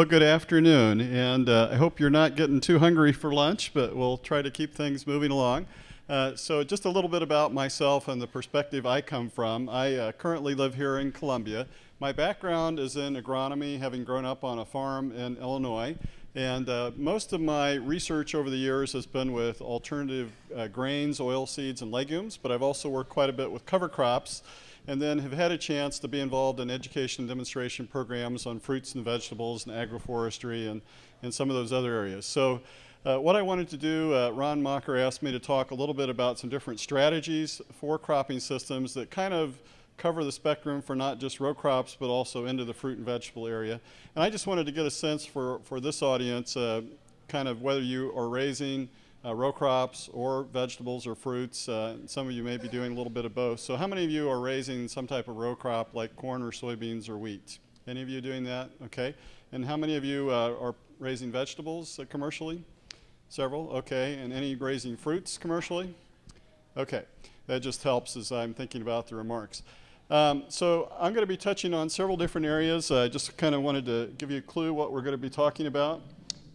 Well, good afternoon, and uh, I hope you're not getting too hungry for lunch, but we'll try to keep things moving along. Uh, so just a little bit about myself and the perspective I come from. I uh, currently live here in Columbia. My background is in agronomy, having grown up on a farm in Illinois. And uh, most of my research over the years has been with alternative uh, grains, oil seeds, and legumes, but I've also worked quite a bit with cover crops and then have had a chance to be involved in education demonstration programs on fruits and vegetables and agroforestry and, and some of those other areas. So uh, what I wanted to do, uh, Ron Macher asked me to talk a little bit about some different strategies for cropping systems that kind of cover the spectrum for not just row crops, but also into the fruit and vegetable area. And I just wanted to get a sense for, for this audience, uh, kind of whether you are raising uh, row crops or vegetables or fruits. Uh, some of you may be doing a little bit of both. So how many of you are raising some type of row crop like corn or soybeans or wheat? Any of you doing that? Okay. And how many of you uh, are raising vegetables uh, commercially? Several, okay. And any raising fruits commercially? Okay. That just helps as I'm thinking about the remarks. Um, so I'm going to be touching on several different areas. I just kind of wanted to give you a clue what we're going to be talking about.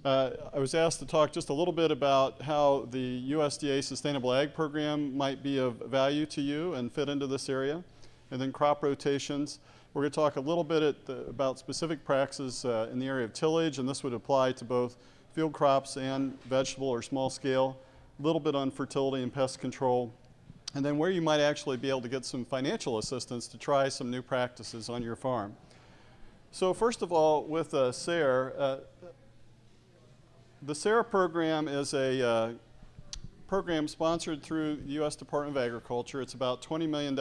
Uh, I was asked to talk just a little bit about how the USDA Sustainable Ag Program might be of value to you and fit into this area. And then crop rotations. We're going to talk a little bit the, about specific practices uh, in the area of tillage, and this would apply to both field crops and vegetable or small scale. A little bit on fertility and pest control, and then where you might actually be able to get some financial assistance to try some new practices on your farm. So first of all, with uh, SARE, uh, the SARE program is a uh, program sponsored through the U.S. Department of Agriculture. It's about $20 million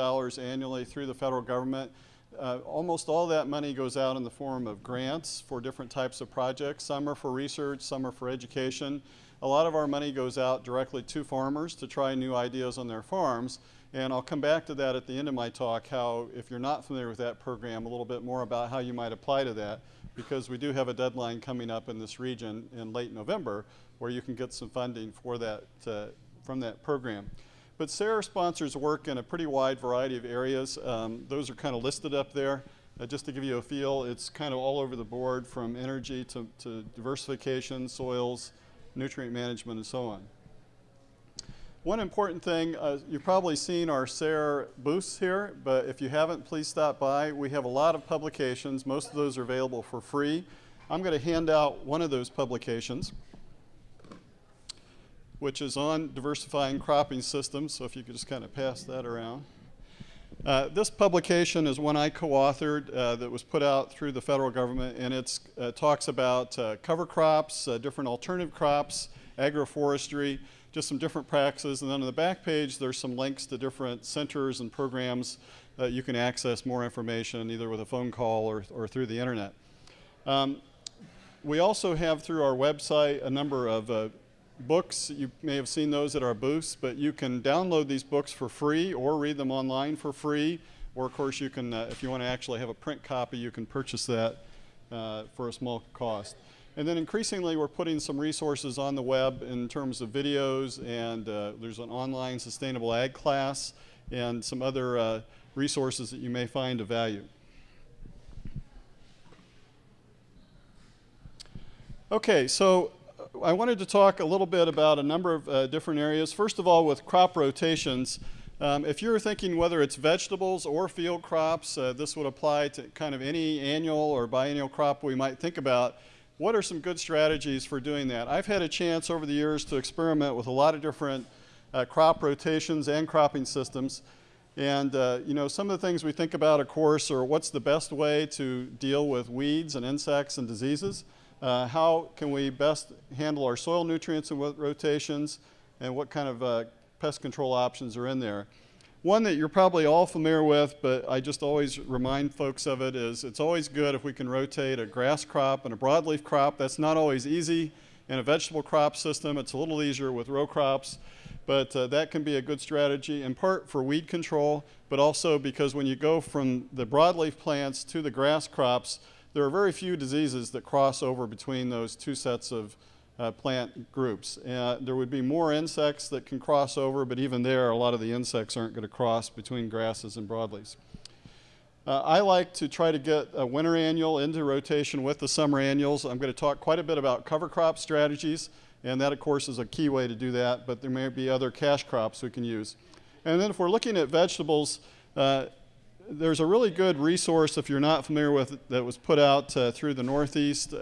annually through the federal government. Uh, almost all that money goes out in the form of grants for different types of projects. Some are for research, some are for education. A lot of our money goes out directly to farmers to try new ideas on their farms. And I'll come back to that at the end of my talk, how if you're not familiar with that program, a little bit more about how you might apply to that, because we do have a deadline coming up in this region in late November where you can get some funding for that, uh, from that program. But SARE sponsors work in a pretty wide variety of areas. Um, those are kind of listed up there. Uh, just to give you a feel, it's kind of all over the board from energy to, to diversification, soils, nutrient management, and so on. One important thing, uh, you've probably seen our SARE booths here, but if you haven't, please stop by. We have a lot of publications. Most of those are available for free. I'm going to hand out one of those publications, which is on diversifying cropping systems. So if you could just kind of pass that around. Uh, this publication is one I co-authored uh, that was put out through the federal government and it uh, talks about uh, cover crops, uh, different alternative crops, agroforestry, just some different practices and then on the back page there's some links to different centers and programs that you can access more information either with a phone call or, or through the internet. Um, we also have through our website a number of uh, books. You may have seen those at our booths, but you can download these books for free or read them online for free. Or of course you can, uh, if you want to actually have a print copy, you can purchase that uh, for a small cost. And then increasingly we're putting some resources on the web in terms of videos and uh, there's an online sustainable ag class and some other uh, resources that you may find of value. Okay, so I wanted to talk a little bit about a number of uh, different areas. First of all, with crop rotations, um, if you're thinking whether it's vegetables or field crops, uh, this would apply to kind of any annual or biennial crop we might think about. What are some good strategies for doing that? I've had a chance over the years to experiment with a lot of different uh, crop rotations and cropping systems. And uh, you know, some of the things we think about, of course, are what's the best way to deal with weeds and insects and diseases. Uh, how can we best handle our soil nutrients and rotations and what kind of uh, pest control options are in there. One that you're probably all familiar with, but I just always remind folks of it is it's always good if we can rotate a grass crop and a broadleaf crop. That's not always easy in a vegetable crop system. It's a little easier with row crops, but uh, that can be a good strategy in part for weed control, but also because when you go from the broadleaf plants to the grass crops, there are very few diseases that cross over between those two sets of uh, plant groups. Uh, there would be more insects that can cross over, but even there, a lot of the insects aren't going to cross between grasses and broadleaves. Uh, I like to try to get a winter annual into rotation with the summer annuals. I'm going to talk quite a bit about cover crop strategies, and that, of course, is a key way to do that, but there may be other cash crops we can use. And then if we're looking at vegetables, uh, there's a really good resource, if you're not familiar with it, that was put out uh, through the Northeast.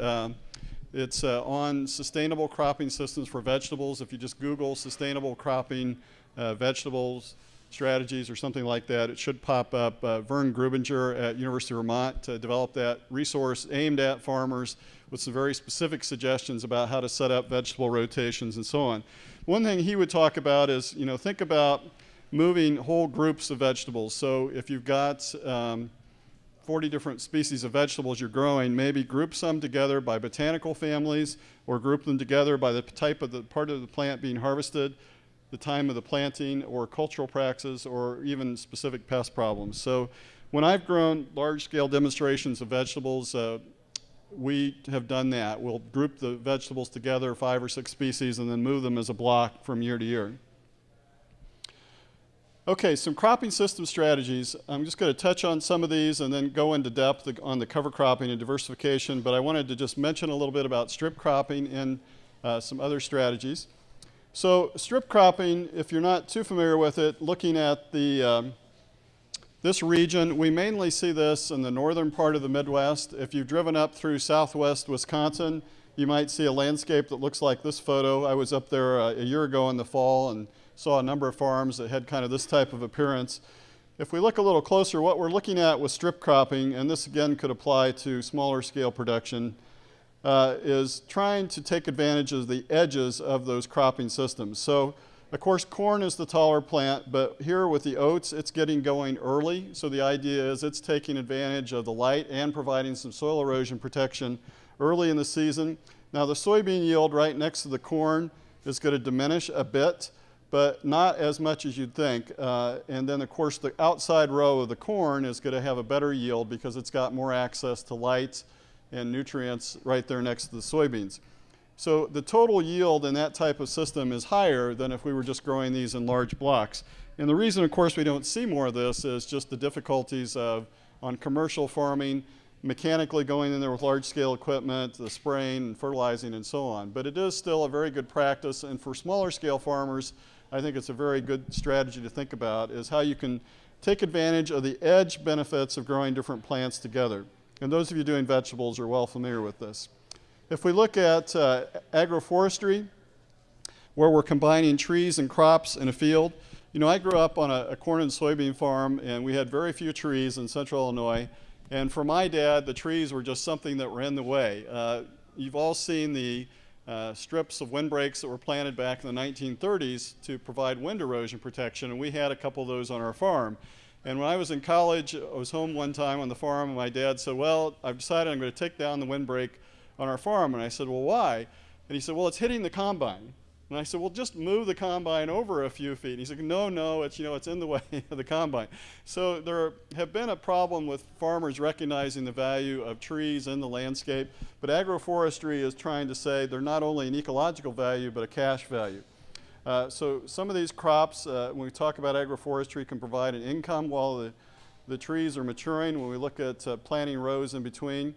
It's uh, on sustainable cropping systems for vegetables. If you just Google sustainable cropping uh, vegetables, strategies or something like that, it should pop up. Uh, Vern Grubinger at University of Vermont uh, developed that resource aimed at farmers with some very specific suggestions about how to set up vegetable rotations and so on. One thing he would talk about is, you know, think about moving whole groups of vegetables. So if you've got um, 40 different species of vegetables you're growing, maybe group some together by botanical families or group them together by the type of the part of the plant being harvested the time of the planting or cultural practices or even specific pest problems. So when I've grown large-scale demonstrations of vegetables, uh, we have done that. We'll group the vegetables together, five or six species, and then move them as a block from year to year. Okay, some cropping system strategies. I'm just going to touch on some of these and then go into depth on the cover cropping and diversification, but I wanted to just mention a little bit about strip cropping and uh, some other strategies. So strip cropping, if you're not too familiar with it, looking at the, um, this region, we mainly see this in the northern part of the Midwest. If you've driven up through southwest Wisconsin, you might see a landscape that looks like this photo. I was up there uh, a year ago in the fall and saw a number of farms that had kind of this type of appearance. If we look a little closer, what we're looking at with strip cropping, and this again could apply to smaller scale production, uh, is trying to take advantage of the edges of those cropping systems. So of course corn is the taller plant, but here with the oats it's getting going early. So the idea is it's taking advantage of the light and providing some soil erosion protection early in the season. Now the soybean yield right next to the corn is going to diminish a bit, but not as much as you'd think. Uh, and then of course the outside row of the corn is going to have a better yield because it's got more access to light and nutrients right there next to the soybeans. So the total yield in that type of system is higher than if we were just growing these in large blocks. And the reason, of course, we don't see more of this is just the difficulties of on commercial farming, mechanically going in there with large scale equipment, the spraying and fertilizing and so on. But it is still a very good practice and for smaller scale farmers, I think it's a very good strategy to think about is how you can take advantage of the edge benefits of growing different plants together. And those of you doing vegetables are well familiar with this. If we look at uh, agroforestry, where we're combining trees and crops in a field, you know, I grew up on a, a, corn and soybean farm, and we had very few trees in central Illinois. And for my dad, the trees were just something that were in the way. Uh, you've all seen the uh, strips of windbreaks that were planted back in the 1930s to provide wind erosion protection, and we had a couple of those on our farm. And when I was in college, I was home one time on the farm, and my dad said, Well, I've decided I'm going to take down the windbreak on our farm. And I said, Well, why? And he said, Well, it's hitting the combine. And I said, Well, just move the combine over a few feet. And he said, No, no, it's, you know, it's in the way of the combine. So there have been a problem with farmers recognizing the value of trees in the landscape, but agroforestry is trying to say they're not only an ecological value, but a cash value. Uh, so some of these crops, uh, when we talk about agroforestry, can provide an income while the, the trees are maturing. When we look at uh, planting rows in between,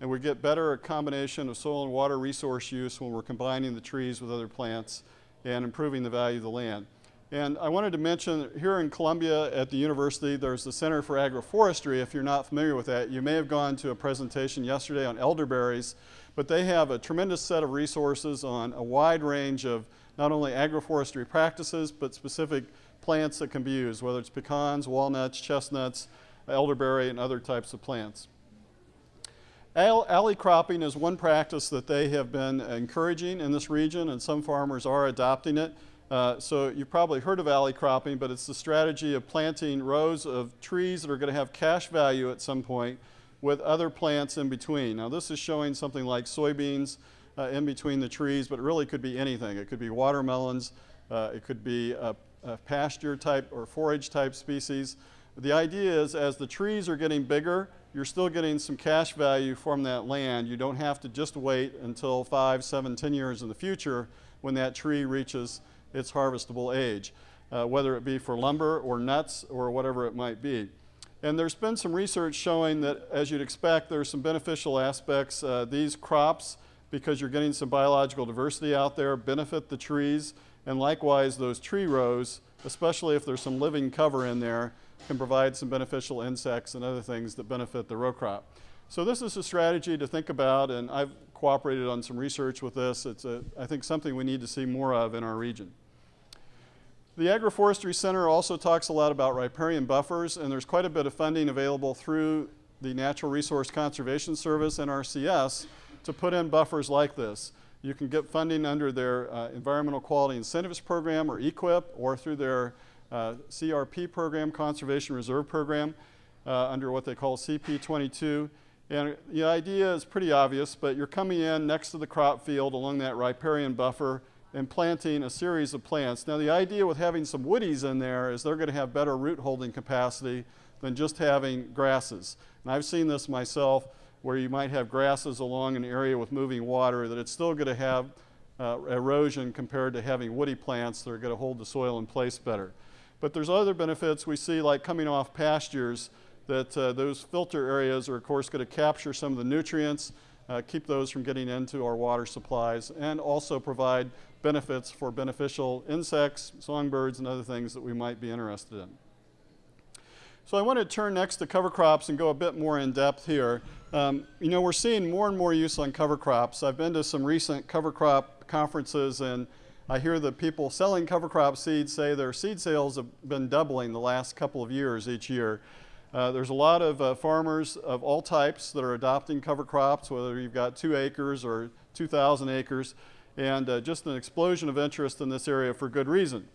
and we get better a combination of soil and water resource use when we're combining the trees with other plants and improving the value of the land. And I wanted to mention here in Columbia at the university, there's the Center for Agroforestry. If you're not familiar with that, you may have gone to a presentation yesterday on elderberries, but they have a tremendous set of resources on a wide range of not only agroforestry practices, but specific plants that can be used, whether it's pecans, walnuts, chestnuts, elderberry, and other types of plants. Alley cropping is one practice that they have been encouraging in this region, and some farmers are adopting it. Uh, so you've probably heard of alley cropping, but it's the strategy of planting rows of trees that are going to have cash value at some point with other plants in between. Now this is showing something like soybeans, uh, in between the trees, but it really could be anything. It could be watermelons, uh, it could be a, a, pasture type or forage type species. The idea is as the trees are getting bigger, you're still getting some cash value from that land. You don't have to just wait until five, seven, ten years in the future when that tree reaches its harvestable age, uh, whether it be for lumber or nuts or whatever it might be. And there's been some research showing that, as you'd expect, there's some beneficial aspects. Uh, these crops, because you're getting some biological diversity out there, benefit the trees. And likewise, those tree rows, especially if there's some living cover in there, can provide some beneficial insects and other things that benefit the row crop. So this is a strategy to think about, and I've cooperated on some research with this. It's, a, I think, something we need to see more of in our region. The Agroforestry Center also talks a lot about riparian buffers, and there's quite a bit of funding available through the Natural Resource Conservation Service, NRCS, to put in buffers like this. You can get funding under their uh, Environmental Quality Incentives Program, or EQIP, or through their CRP program, Conservation Reserve Program, uh, under what they call CP22. And the idea is pretty obvious, but you're coming in next to the crop field along that riparian buffer and planting a series of plants. Now the idea with having some woodies in there is they're going to have better root holding capacity than just having grasses. And I've seen this myself where you might have grasses along an area with moving water that it's still going to have uh, erosion compared to having woody plants that are going to hold the soil in place better. But there's other benefits we see like coming off pastures that uh, those filter areas are of course going to capture some of the nutrients, uh, keep those from getting into our water supplies, and also provide benefits for beneficial insects, songbirds, and other things that we might be interested in. So I want to turn next to cover crops and go a bit more in depth here. Um, you know, we're seeing more and more use on cover crops. I've been to some recent cover crop conferences and I hear the people selling cover crop seeds say their seed sales have been doubling the last couple of years each year. Uh, there's a lot of uh, farmers of all types that are adopting cover crops, whether you've got two acres or 2,000 acres, and uh, just an explosion of interest in this area for good reason.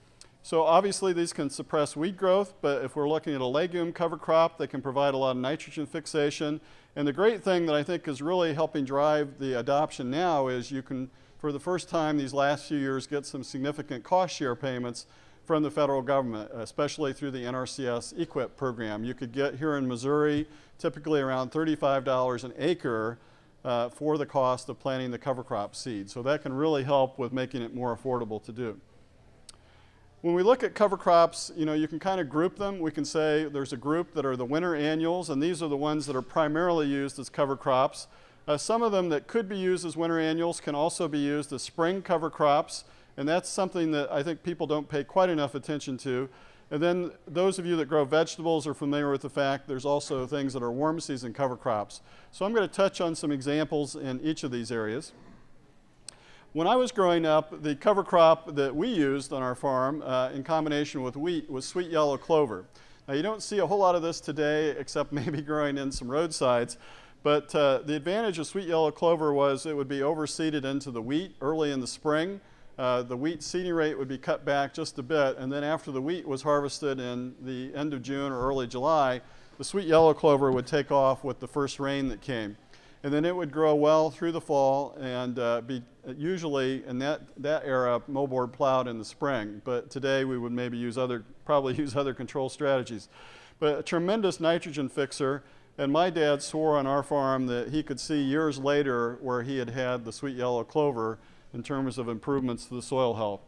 So obviously these can suppress weed growth, but if we're looking at a legume cover crop, they can provide a lot of nitrogen fixation. And the great thing that I think is really helping drive the adoption now is you can, for the first time these last few years, get some significant cost share payments from the federal government, especially through the NRCS EQIP program. You could get here in Missouri typically around $35 an acre uh, for the cost of planting the cover crop seed. So that can really help with making it more affordable to do. When we look at cover crops, you know, you can kind of group them. We can say there's a group that are the winter annuals, and these are the ones that are primarily used as cover crops. Uh, some of them that could be used as winter annuals can also be used as spring cover crops. And that's something that I think people don't pay quite enough attention to. And then those of you that grow vegetables are familiar with the fact there's also things that are warm season cover crops. So I'm going to touch on some examples in each of these areas. When I was growing up, the cover crop that we used on our farm uh, in combination with wheat was sweet yellow clover. Now you don't see a whole lot of this today except maybe growing in some roadsides. But uh, the advantage of sweet yellow clover was it would be overseeded into the wheat early in the spring uh, the wheat seeding rate would be cut back just a bit, and then after the wheat was harvested in the end of June or early July, the sweet yellow clover would take off with the first rain that came. And then it would grow well through the fall and uh, be usually in that, that era moldboard plowed in the spring. But today we would maybe use other, probably use other control strategies. But a tremendous nitrogen fixer. And my dad swore on our farm that he could see years later where he had had the sweet yellow clover in terms of improvements to the soil health.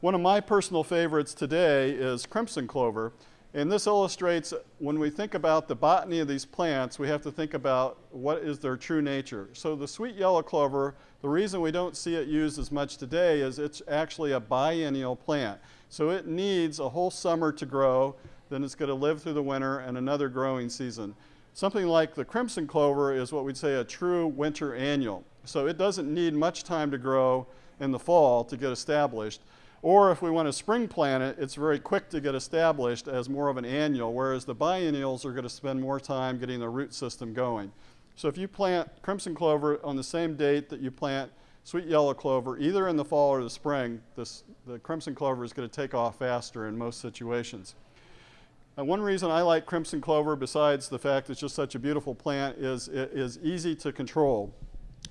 One of my personal favorites today is crimson clover. And this illustrates when we think about the botany of these plants, we have to think about what is their true nature. So the sweet yellow clover, the reason we don't see it used as much today is it's actually a biennial plant. So it needs a whole summer to grow, then it's going to live through the winter and another growing season. Something like the crimson clover is what we'd say a true winter annual. So it doesn't need much time to grow in the fall to get established. Or if we want to spring plant it, it's very quick to get established as more of an annual, whereas the biennials are going to spend more time getting the root system going. So if you plant crimson clover on the same date that you plant sweet yellow clover, either in the fall or the spring, this, the crimson clover is going to take off faster in most situations. And one reason I like crimson clover, besides the fact it's just such a beautiful plant, is it is easy to control.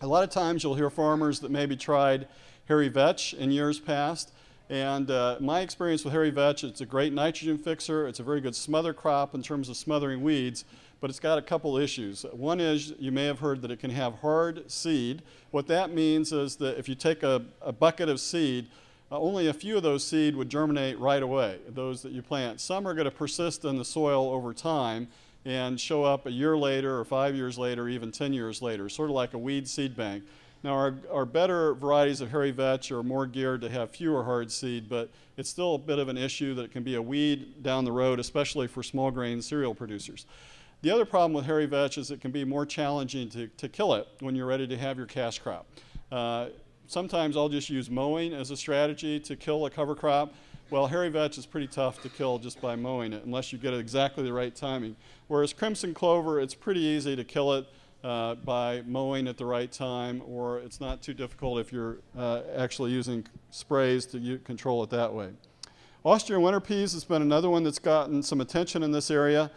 A lot of times you'll hear farmers that maybe tried hairy vetch in years past. And uh, my experience with hairy vetch, it's a great nitrogen fixer. It's a very good smother crop in terms of smothering weeds, but it's got a couple issues. One is you may have heard that it can have hard seed. What that means is that if you take a, a bucket of seed, uh, only a few of those seed would germinate right away, those that you plant. Some are going to persist in the soil over time, and show up a year later or five years later, even 10 years later, sort of like a weed seed bank. Now, our, our better varieties of hairy vetch are more geared to have fewer hard seed, but it's still a bit of an issue that it can be a weed down the road, especially for small grain cereal producers. The other problem with hairy vetch is it can be more challenging to, to kill it when you're ready to have your cash crop. Uh, sometimes I'll just use mowing as a strategy to kill a cover crop. Well, hairy vetch is pretty tough to kill just by mowing it unless you get it exactly the right timing. Whereas crimson clover, it's pretty easy to kill it uh, by mowing at the right time, or it's not too difficult if you're uh, actually using sprays to control it that way. Austrian winter peas has been another one that's gotten some attention in this area.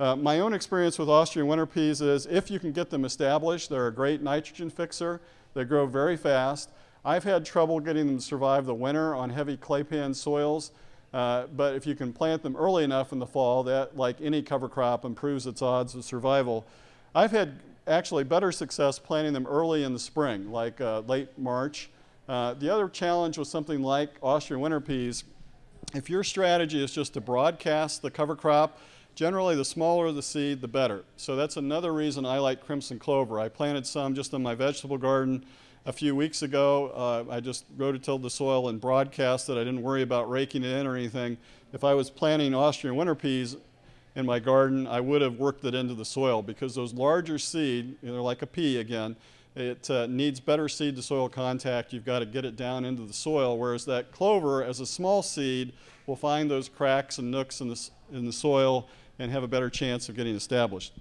Uh, my own experience with Austrian winter peas is if you can get them established, they're a great nitrogen fixer. They grow very fast. I've had trouble getting them to survive the winter on heavy claypan soils, uh, but if you can plant them early enough in the fall, that, like any cover crop, improves its odds of survival. I've had actually better success planting them early in the spring, like uh, late March. Uh, the other challenge with something like Austrian winter peas, if your strategy is just to broadcast the cover crop, generally the smaller the seed, the better. So that's another reason I like crimson clover. I planted some just in my vegetable garden a few weeks ago. Uh, I just rototilled the soil and broadcast it. I didn't worry about raking it in or anything. If I was planting Austrian winter peas, in my garden, I would have worked it into the soil because those larger seed, know, like a pea again, it uh, needs better seed to soil contact. You've got to get it down into the soil, whereas that clover, as a small seed, will find those cracks and nooks in the, in the soil and have a better chance of getting established.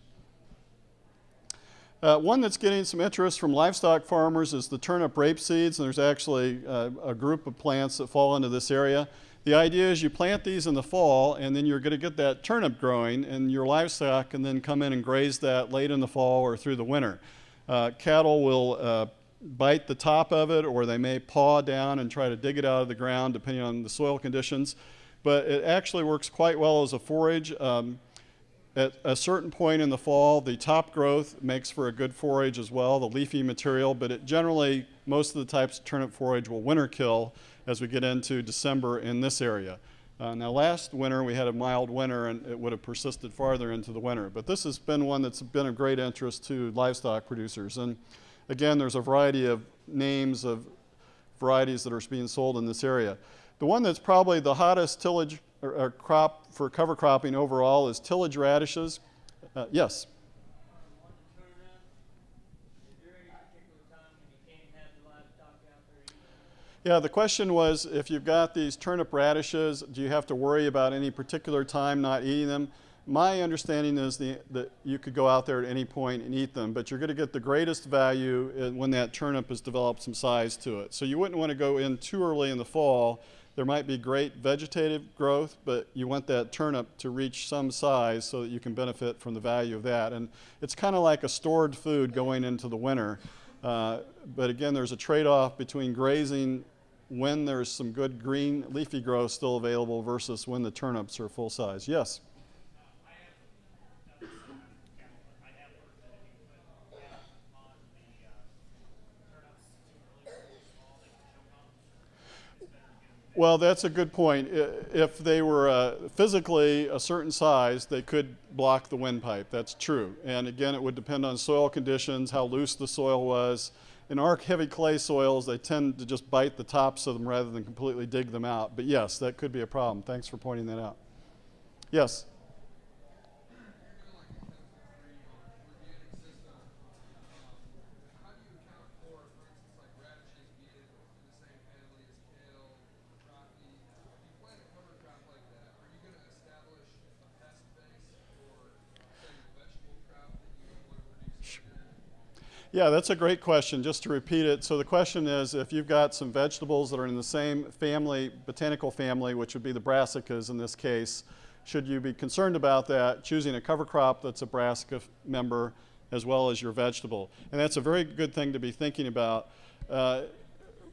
Uh, one that's getting some interest from livestock farmers is the turnip rape seeds, and there's actually uh, a group of plants that fall into this area. The idea is you plant these in the fall and then you're going to get that turnip growing and your livestock can then come in and graze that late in the fall or through the winter. Uh, cattle will uh, bite the top of it or they may paw down and try to dig it out of the ground depending on the soil conditions. But it actually works quite well as a forage. Um, at a certain point in the fall, the top growth makes for a good forage as well, the leafy material, but it generally, most of the types of turnip forage will winter kill as we get into December in this area. Uh, now last winter we had a mild winter and it would have persisted farther into the winter, but this has been one that's been of great interest to livestock producers. And again, there's a variety of names of varieties that are being sold in this area. The one that's probably the hottest tillage or, or crop for cover cropping overall is tillage radishes. Uh, yes? Yeah, the question was if you've got these turnip radishes, do you have to worry about any particular time not eating them? My understanding is the, that you could go out there at any point and eat them, but you're going to get the greatest value when that turnip has developed some size to it. So you wouldn't want to go in too early in the fall. There might be great vegetative growth, but you want that turnip to reach some size so that you can benefit from the value of that. And it's kind of like a stored food going into the winter. Uh, but again, there's a trade-off between grazing when there's some good green leafy growth still available versus when the turnips are full size. Yes? Well, that's a good point. If they were uh, physically a certain size, they could block the windpipe. That's true. And again, it would depend on soil conditions, how loose the soil was, in our heavy clay soils, they tend to just bite the tops of them rather than completely dig them out. But yes, that could be a problem. Thanks for pointing that out. Yes? Yeah, that's a great question. Just to repeat it, so the question is if you've got some vegetables that are in the same family, botanical family, which would be the brassicas in this case, should you be concerned about that, choosing a cover crop that's a brassica member as well as your vegetable? And that's a very good thing to be thinking about. Uh,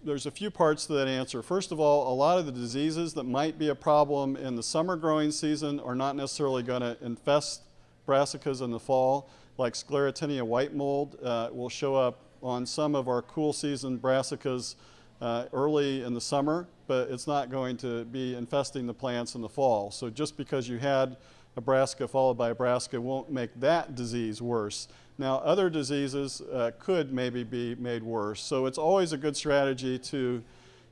there's a few parts to that answer. First of all, a lot of the diseases that might be a problem in the summer growing season are not necessarily going to infest brassicas in the fall like sclerotinia white mold uh, will show up on some of our cool season brassicas uh, early in the summer, but it's not going to be infesting the plants in the fall. So just because you had a brassica followed by a brassica won't make that disease worse. Now, other diseases uh, could maybe be made worse. So it's always a good strategy to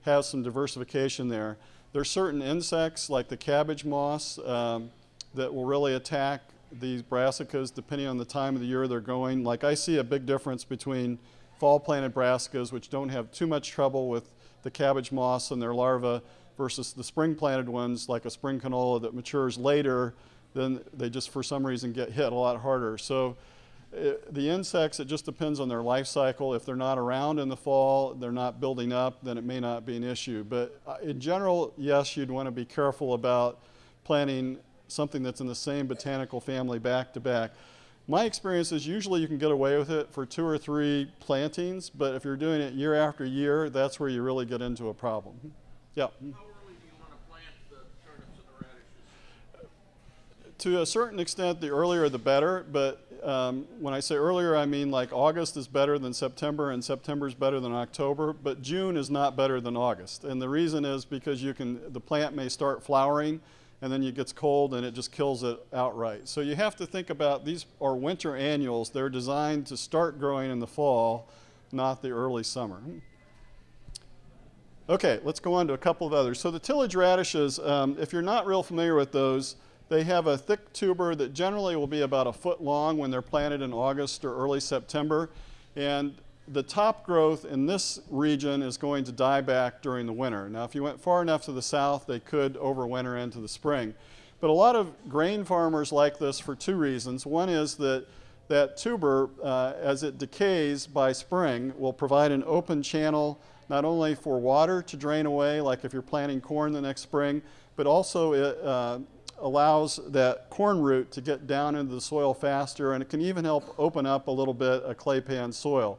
have some diversification there. There are certain insects like the cabbage moths um, that will really attack these brassicas depending on the time of the year they're going. Like I see a big difference between fall planted brassicas which don't have too much trouble with the cabbage moths and their larvae versus the spring planted ones like a spring canola that matures later then they just for some reason get hit a lot harder. So it, uh, the insects, it just depends on their life cycle. If they're not around in the fall, they're not building up, then it may not be an issue. But uh, in general, yes, you'd want to be careful about planting something that's in the same botanical family back to back. My experience is usually you can get away with it for two or three plantings, but if you're doing it year after year, that's where you really get into a problem. Yeah. To a certain extent, the earlier the better, but um, when I say earlier, I mean like August is better than September and September is better than October, but June is not better than August. And the reason is because you can, the plant may start flowering and then it gets cold and it just kills it outright. So you have to think about these are winter annuals. They're designed to start growing in the fall, not the early summer. Okay, let's go on to a couple of others. So the tillage radishes, um, if you're not real familiar with those, they have a thick tuber that generally will be about a foot long when they're planted in August or early September. And the top growth in this region is going to die back during the winter. Now, if you went far enough to the south, they could overwinter into the spring. But a lot of grain farmers like this for two reasons. One is that that tuber, uh, as it decays by spring, will provide an open channel not only for water to drain away, like if you're planting corn the next spring, but also it uh, allows that corn root to get down into the soil faster, and it can even help open up a little bit a clay pan soil.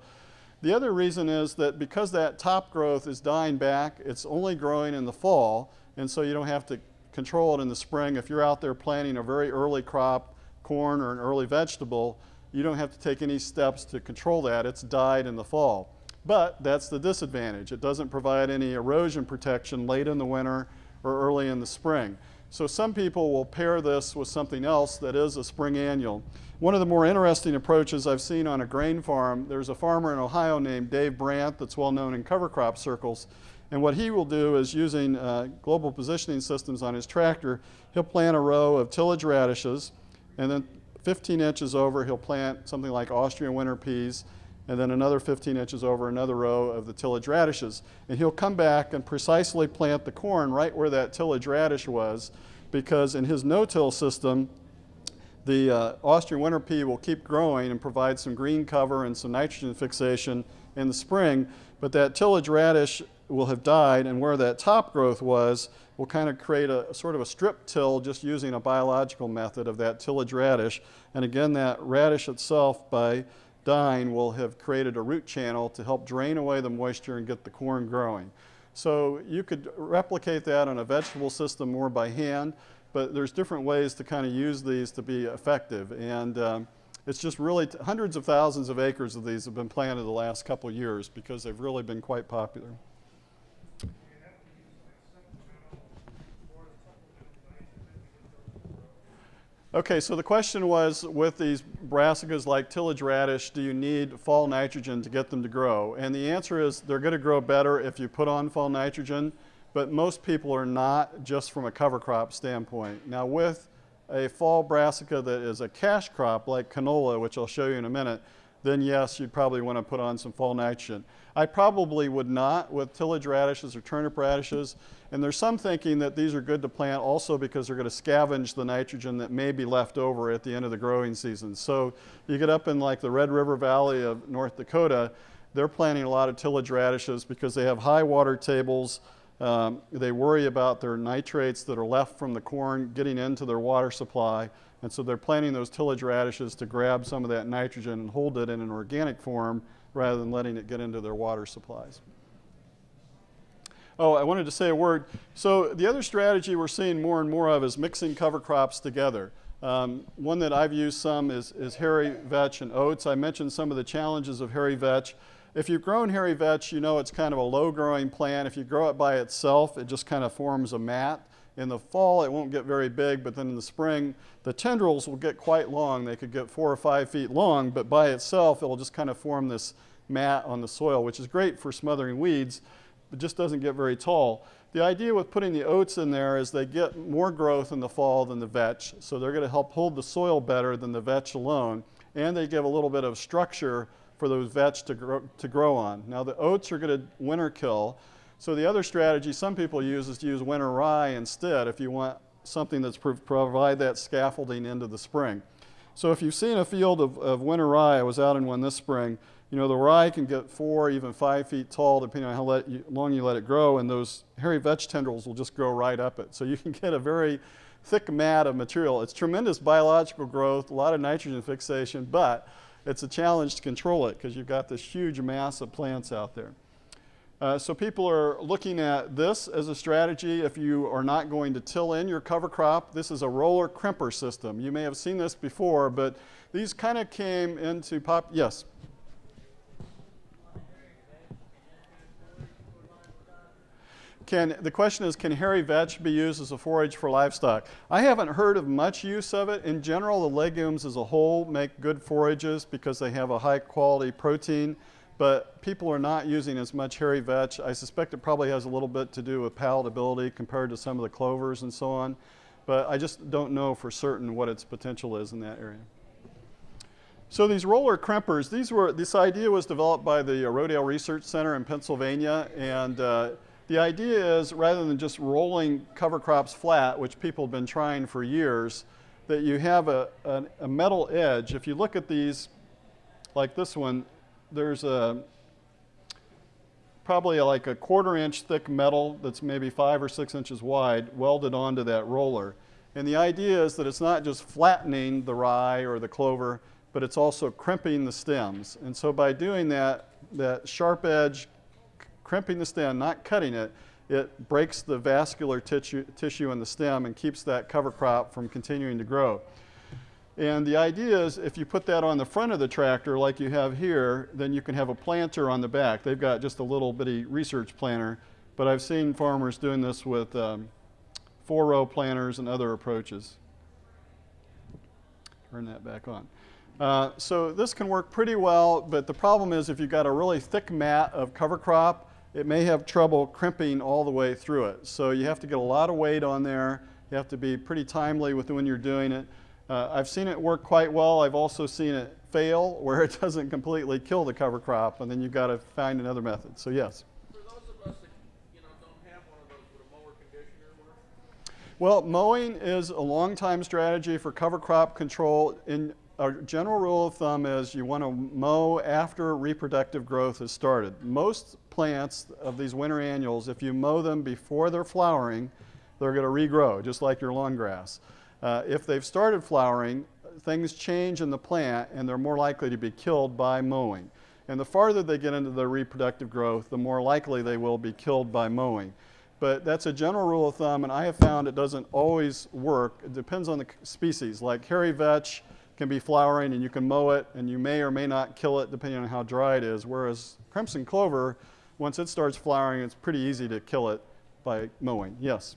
The other reason is that because that top growth is dying back, it's only growing in the fall, and so you don't have to control it in the spring. If you're out there planting a very early crop, corn or an early vegetable, you don't have to take any steps to control that. It's died in the fall. But that's the disadvantage. It doesn't provide any erosion protection late in the winter or early in the spring. So some people will pair this with something else that is a spring annual. One of the more interesting approaches I've seen on a grain farm, there's a farmer in Ohio named Dave Brandt that's well known in cover crop circles. And what he will do is using uh, global positioning systems on his tractor, he'll plant a row of tillage radishes, and then 15 inches over, he'll plant something like Austrian winter peas, and then another 15 inches over another row of the tillage radishes. And he'll come back and precisely plant the corn right where that tillage radish was, because in his no-till system, the uh, Austrian winter pea will keep growing and provide some green cover and some nitrogen fixation in the spring, but that tillage radish will have died and where that top growth was will kind of create a, a sort of a strip till just using a biological method of that tillage radish. And again, that radish itself by dying will have created a root channel to help drain away the moisture and get the corn growing. So you could replicate that on a vegetable system more by hand but there's different ways to kind of use these to be effective. And um, it's just really hundreds of thousands of acres of these have been planted the last couple years because they've really been quite popular. Okay, so the question was with these brassicas like tillage radish, do you need fall nitrogen to get them to grow? And the answer is they're going to grow better if you put on fall nitrogen but most people are not just from a cover crop standpoint. Now with a fall brassica that is a cash crop like canola, which I'll show you in a minute, then yes, you'd probably want to put on some fall nitrogen. I probably would not with tillage radishes or turnip radishes. And there's some thinking that these are good to plant also because they're going to scavenge the nitrogen that may be left over at the end of the growing season. So you get up in like the Red River Valley of North Dakota, they're planting a lot of tillage radishes because they have high water tables, um, they worry about their nitrates that are left from the corn getting into their water supply. And so they're planting those tillage radishes to grab some of that nitrogen and hold it in an organic form rather than letting it get into their water supplies. Oh, I wanted to say a word. So the other strategy we're seeing more and more of is mixing cover crops together. Um, one that I've used some is, is hairy vetch and oats. I mentioned some of the challenges of hairy vetch if you've grown hairy vetch, you know it's kind of a low growing plant. If you grow it by itself, it just kind of forms a mat. In the fall, it won't get very big, but then in the spring, the tendrils will get quite long. They could get four or five feet long, but by itself, it'll just kind of form this mat on the soil, which is great for smothering weeds, but just doesn't get very tall. The idea with putting the oats in there is they get more growth in the fall than the vetch, so they're going to help hold the soil better than the vetch alone, and they give a little bit of structure for those vetch to grow, to grow on. Now the oats are going to winter kill, so the other strategy some people use is to use winter rye instead if you want something that's pro provide that scaffolding into the spring. So if you've seen a field of, of winter rye, I was out in one this spring, you know, the rye can get four, even five feet tall, depending on how you, long you let it grow, and those hairy vetch tendrils will just grow right up it. So you can get a very thick mat of material. It's tremendous biological growth, a lot of nitrogen fixation, but it's a challenge to control it because you've got this huge mass of plants out there. Uh, so people are looking at this as a strategy if you are not going to till in your cover crop. This is a roller crimper system. You may have seen this before, but these kind of came into pop, yes? Can, the question is, can hairy vetch be used as a forage for livestock? I haven't heard of much use of it. In general, the legumes as a whole make good forages because they have a high quality protein, but people are not using as much hairy vetch. I suspect it probably has a little bit to do with palatability compared to some of the clovers and so on, but I just don't know for certain what its potential is in that area. So these roller crimpers, these were, this idea was developed by the Rodale Research Center in Pennsylvania, and uh, the idea is rather than just rolling cover crops flat, which people have been trying for years, that you have a, a, a metal edge. If you look at these, like this one, there's a probably like a quarter inch thick metal that's maybe five or six inches wide welded onto that roller. And the idea is that it's not just flattening the rye or the clover, but it's also crimping the stems. And so by doing that, that sharp edge crimping the stem, not cutting it, it breaks the vascular tissue, tissue in the stem and keeps that cover crop from continuing to grow. And the idea is if you put that on the front of the tractor like you have here, then you can have a planter on the back. They've got just a little bitty research planter, but I've seen farmers doing this with um, four-row planters and other approaches. Turn that back on. Uh, so this can work pretty well, but the problem is if you've got a really thick mat of cover crop, it may have trouble crimping all the way through it. So you have to get a lot of weight on there. You have to be pretty timely with when you're doing it. Uh, I've seen it work quite well. I've also seen it fail where it doesn't completely kill the cover crop and then you've got to find another method. So yes. Well, mowing is a long time strategy for cover crop control. In a general rule of thumb is you want to mow after reproductive growth has started. Most plants of these winter annuals, if you mow them before they're flowering, they're going to regrow, just like your lawn grass. Uh, if they've started flowering, things change in the plant and they're more likely to be killed by mowing. And the farther they get into their reproductive growth, the more likely they will be killed by mowing. But that's a general rule of thumb, and I have found it doesn't always work. It depends on the species. Like hairy vetch can be flowering and you can mow it, and you may or may not kill it depending on how dry it is, whereas crimson clover once it starts flowering, it's pretty easy to kill it by mowing. Yes?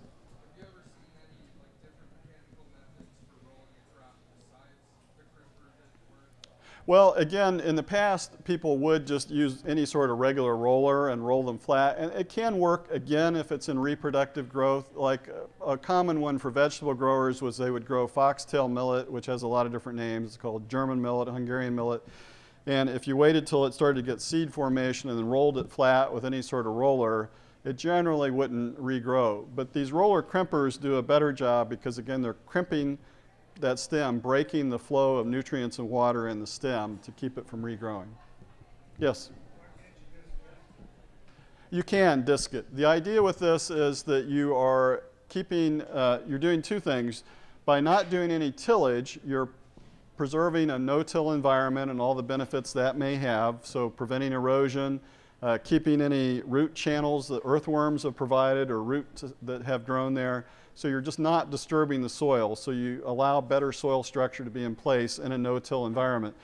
Well, again, in the past, people would just use any sort of regular roller and roll them flat. And it can work, again, if it's in reproductive growth. Like a, a, common one for vegetable growers was they would grow foxtail millet, which has a lot of different names. It's called German millet, Hungarian millet. And if you waited till it started to get seed formation and then rolled it flat with any sort of roller, it generally wouldn't regrow. But these roller crimpers do a better job because again, they're crimping that stem, breaking the flow of nutrients and water in the stem to keep it from regrowing. Yes? You can disc it. The idea with this is that you are keeping, uh, you're doing two things. By not doing any tillage, you're preserving a no-till environment and all the benefits that may have, so preventing erosion, uh, keeping any root channels that earthworms have provided or roots that have grown there. So you're just not disturbing the soil, so you allow better soil structure to be in place in a no-till environment.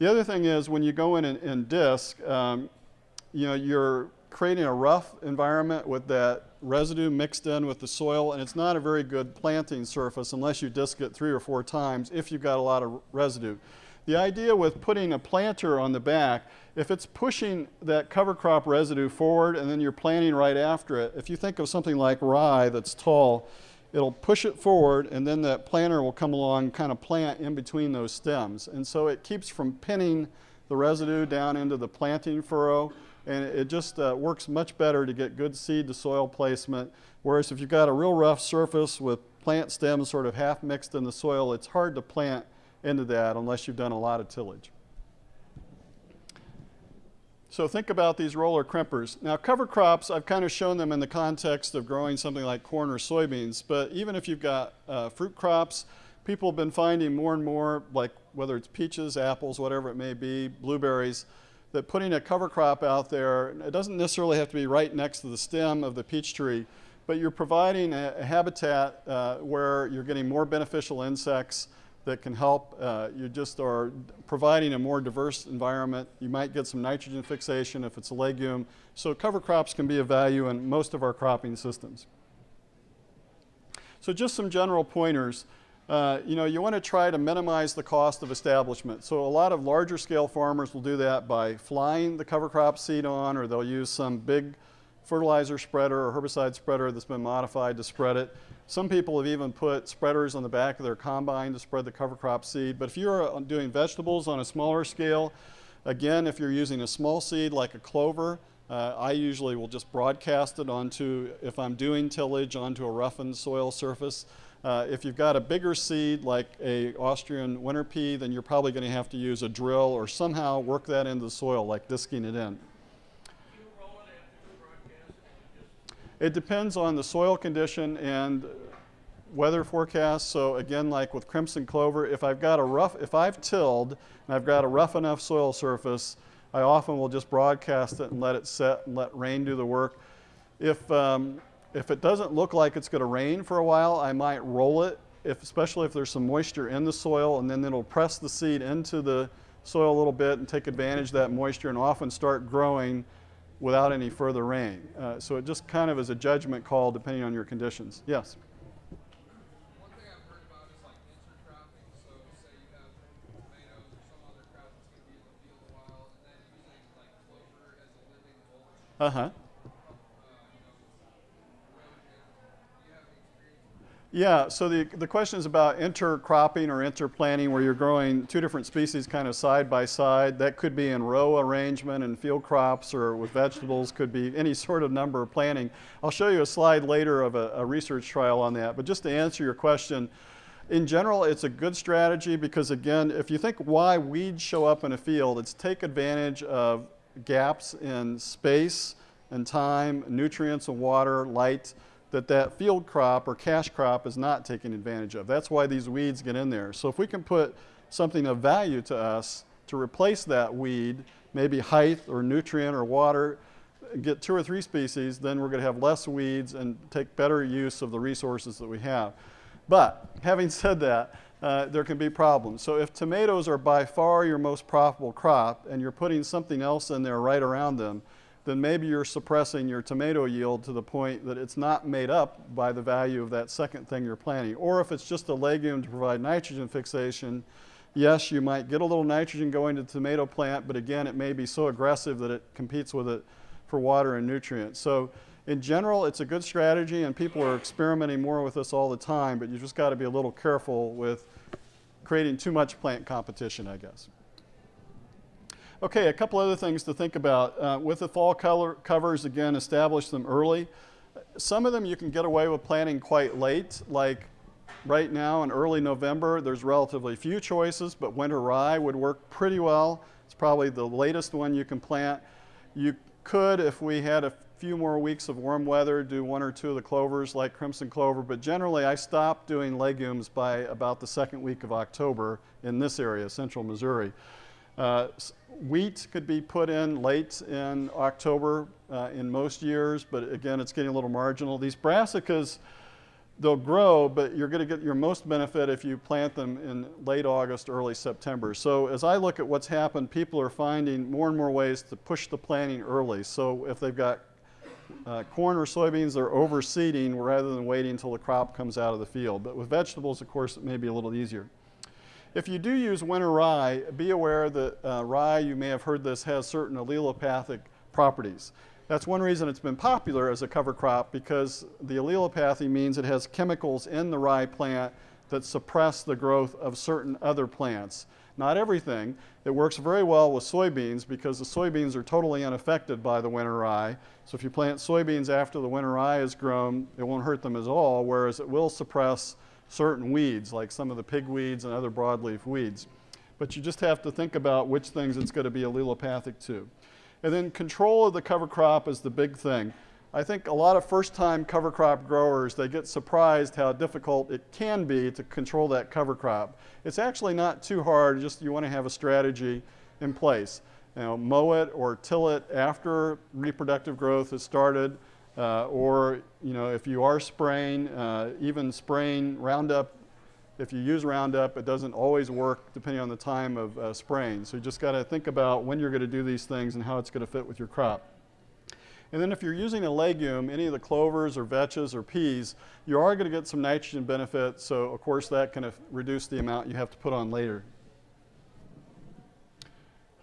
The other thing is when you go in in, in disc, um, you know, you're creating a rough environment with that residue mixed in with the soil, and it's not a very good planting surface unless you disc it three or four times if you've got a lot of residue. The idea with putting a planter on the back, if it's pushing that cover crop residue forward and then you're planting right after it, if you think of something like rye that's tall, it'll push it forward and then that planter will come along kind of plant in between those stems. And so it keeps from pinning the residue down into the planting furrow and it just uh, works much better to get good seed to soil placement. Whereas if you've got a real rough surface with plant stems sort of half mixed in the soil, it's hard to plant into that unless you've done a lot of tillage. So think about these roller crimpers. Now cover crops, I've kind of shown them in the context of growing something like corn or soybeans, but even if you've got uh, fruit crops, people have been finding more and more, like whether it's peaches, apples, whatever it may be, blueberries, that putting a cover crop out there, it doesn't necessarily have to be right next to the stem of the peach tree, but you're providing a, a habitat uh, where you're getting more beneficial insects that can help. Uh, you just are providing a more diverse environment. You might get some nitrogen fixation if it's a legume. So cover crops can be of value in most of our cropping systems. So just some general pointers. Uh, you know, you want to try to minimize the cost of establishment. So a lot of larger scale farmers will do that by flying the cover crop seed on or they'll use some big fertilizer spreader or herbicide spreader that's been modified to spread it. Some people have even put spreaders on the back of their combine to spread the cover crop seed. But if you're uh, doing vegetables on a smaller scale, again, if you're using a small seed like a clover, uh, I usually will just broadcast it onto, if I'm doing tillage, onto a roughened soil surface. Uh, if you've got a bigger seed like a Austrian winter pea, then you're probably going to have to use a drill or somehow work that into the soil, like disking it in. It depends on the soil condition and weather forecast. So again, like with crimson clover, if I've got a rough, if I've tilled and I've got a rough enough soil surface, I often will just broadcast it and let it set and let rain do the work. If um, if it doesn't look like it's going to rain for a while, I might roll it, if, especially if there's some moisture in the soil, and then it'll press the seed into the soil a little bit and take advantage of that moisture and often start growing without any further rain. Uh, so it just kind of is a judgment call depending on your conditions. Yes? Uh-huh. Yeah, so the, the question is about intercropping or interplanting where you're growing two different species kind of side by side. That could be in row arrangement in field crops or with vegetables, could be any sort of number of planting. I'll show you a slide later of a, a research trial on that. But just to answer your question, in general, it's a good strategy because again, if you think why weeds show up in a field, it's take advantage of gaps in space and time, nutrients and water, light, that that field crop or cash crop is not taking advantage of. That's why these weeds get in there. So if we can put something of value to us to replace that weed, maybe height or nutrient or water, get two or three species, then we're going to have less weeds and take better use of the resources that we have. But having said that, uh, there can be problems. So if tomatoes are by far your most profitable crop and you're putting something else in there right around them, then maybe you're suppressing your tomato yield to the point that it's not made up by the value of that second thing you're planting. Or if it's just a legume to provide nitrogen fixation, yes, you might get a little nitrogen going to the tomato plant, but again, it may be so aggressive that it competes with it for water and nutrients. So in general, it's a good strategy and people are experimenting more with this all the time, but you just got to be a little careful with creating too much plant competition, I guess. Okay, a couple other things to think about. Uh, with the fall color covers, again, establish them early. Some of them you can get away with planting quite late, like right now in early November, there's relatively few choices, but winter rye would work pretty well. It's probably the latest one you can plant. You could, if we had a few more weeks of warm weather, do one or two of the clovers like crimson clover, but generally I stopped doing legumes by about the second week of October in this area, central Missouri. Uh, wheat could be put in late in October uh, in most years, but again, it's getting a little marginal. These brassicas, they'll grow, but you're going to get your most benefit if you plant them in late August, early September. So as I look at what's happened, people are finding more and more ways to push the planting early. So if they've got uh, corn or soybeans, they're overseeding rather than waiting until the crop comes out of the field. But with vegetables, of course, it may be a little easier. If you do use winter rye, be aware that uh, rye, you may have heard this, has certain allelopathic properties. That's one reason it's been popular as a cover crop because the allelopathy means it has chemicals in the rye plant that suppress the growth of certain other plants. Not everything. It works very well with soybeans because the soybeans are totally unaffected by the winter rye. So if you plant soybeans after the winter rye is grown, it won't hurt them at all, whereas it will suppress certain weeds like some of the pigweeds and other broadleaf weeds. But you just have to think about which things it's going to be allelopathic to. And then control of the cover crop is the big thing. I think a lot of first-time cover crop growers, they get surprised how difficult it can be to control that cover crop. It's actually not too hard, just you want to have a strategy in place. You know, mow it or till it after reproductive growth has started, uh, or you know, if you are spraying, uh, even spraying Roundup if you use Roundup, it doesn't always work depending on the time of uh, spraying. So you just got to think about when you're going to do these things and how it's going to fit with your crop. And then if you're using a legume, any of the clovers or vetches or peas, you are going to get some nitrogen benefit. So of course that can reduce the amount you have to put on later.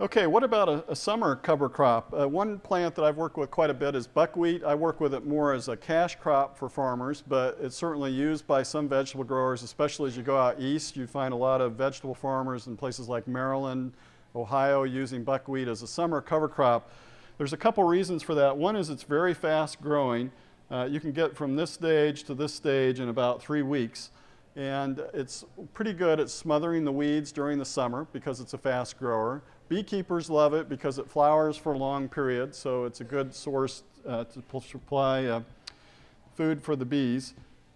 Okay, what about a, a summer cover crop? Uh, one plant that I've worked with quite a bit is buckwheat. I work with it more as a cash crop for farmers, but it's certainly used by some vegetable growers, especially as you go out east. You find a lot of vegetable farmers in places like Maryland, Ohio using buckwheat as a summer cover crop. There's a couple reasons for that. One is it's very fast growing. Uh, you can get from this stage to this stage in about three weeks. And it's pretty good at smothering the weeds during the summer because it's a fast grower. Beekeepers love it because it flowers for a long period, so it's a good source uh, to supply uh, food for the bees.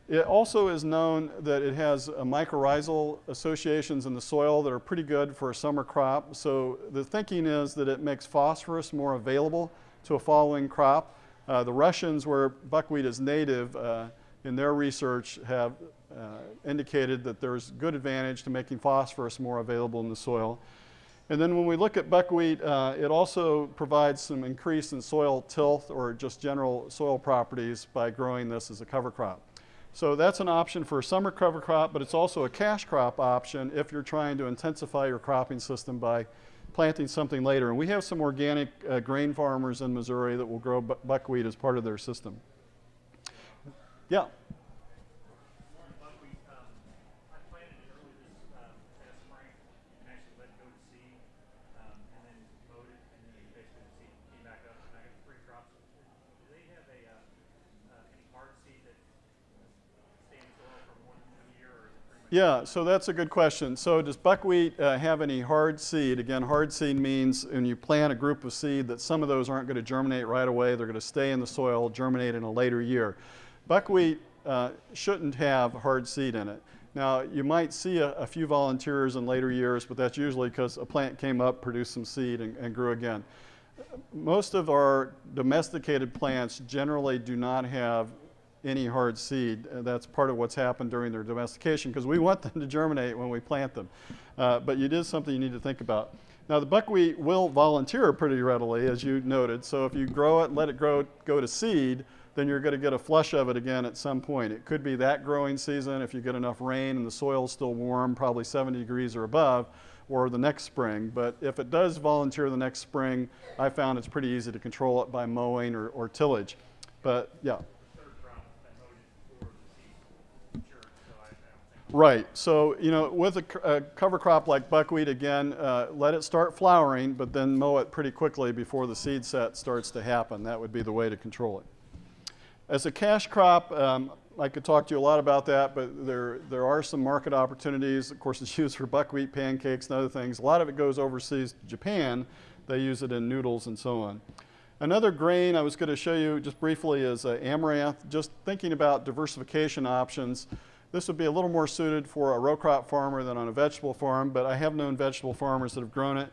It also is known that it has mycorrhizal associations in the soil that are pretty good for a summer crop. So the thinking is that it makes phosphorus more available to a following crop. Uh, the Russians, where buckwheat is native, uh, in their research have uh, indicated that there's good advantage to making phosphorus more available in the soil. And then when we look at buckwheat, uh, it also provides some increase in soil tilth or just general soil properties by growing this as a cover crop. So that's an option for a summer cover crop, but it's also a cash crop option if you're trying to intensify your cropping system by planting something later. And we have some organic uh, grain farmers in Missouri that will grow bu buckwheat as part of their system. Yeah. Yeah, so that's a good question. So does buckwheat uh, have any hard seed? Again, hard seed means when you plant a group of seed that some of those aren't going to germinate right away. They're going to stay in the soil, germinate in a later year. Buckwheat uh, shouldn't have hard seed in it. Now, you might see a, a few volunteers in later years, but that's usually because a plant came up, produced some seed, and, and grew again. Most of our domesticated plants generally do not have any hard seed. Uh, that's part of what's happened during their domestication because we want them to germinate when we plant them. Uh, but it is something you need to think about. Now the buckwheat will volunteer pretty readily as you noted. So if you grow it let it grow, go to seed, then you're going to get a flush of it again at some point. It could be that growing season if you get enough rain and the soil's still warm, probably 70 degrees or above, or the next spring. But if it does volunteer the next spring, I found it's pretty easy to control it by mowing or, or tillage. But yeah. Right. So, you know, with a, a cover crop like buckwheat, again, uh, let it start flowering, but then mow it pretty quickly before the seed set starts to happen. That would be the way to control it. As a cash crop, um, I could talk to you a lot about that, but there, there are some market opportunities. Of course, it's used for buckwheat pancakes and other things. A lot of it goes overseas to Japan. They use it in noodles and so on. Another grain I was going to show you just briefly is uh, amaranth. Just thinking about diversification options. This would be a little more suited for a row crop farmer than on a vegetable farm, but I have known vegetable farmers that have grown it.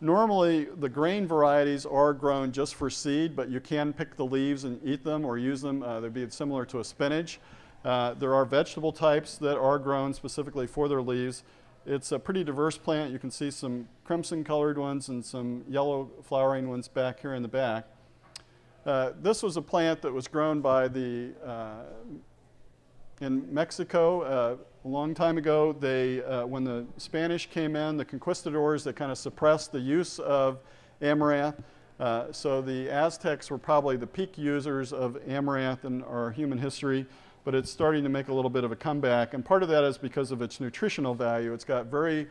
Normally, the grain varieties are grown just for seed, but you can pick the leaves and eat them or use them. Uh, they'd be similar to a spinach. Uh, there are vegetable types that are grown specifically for their leaves. It's a pretty diverse plant. You can see some crimson colored ones and some yellow flowering ones back here in the back. Uh, this was a plant that was grown by the, uh, in Mexico uh, a long time ago. They, uh, when the Spanish came in, the conquistadors, they kind of suppressed the use of amaranth. Uh, so the Aztecs were probably the peak users of amaranth in our human history, but it's starting to make a little bit of a comeback. And part of that is because of its nutritional value. It's got very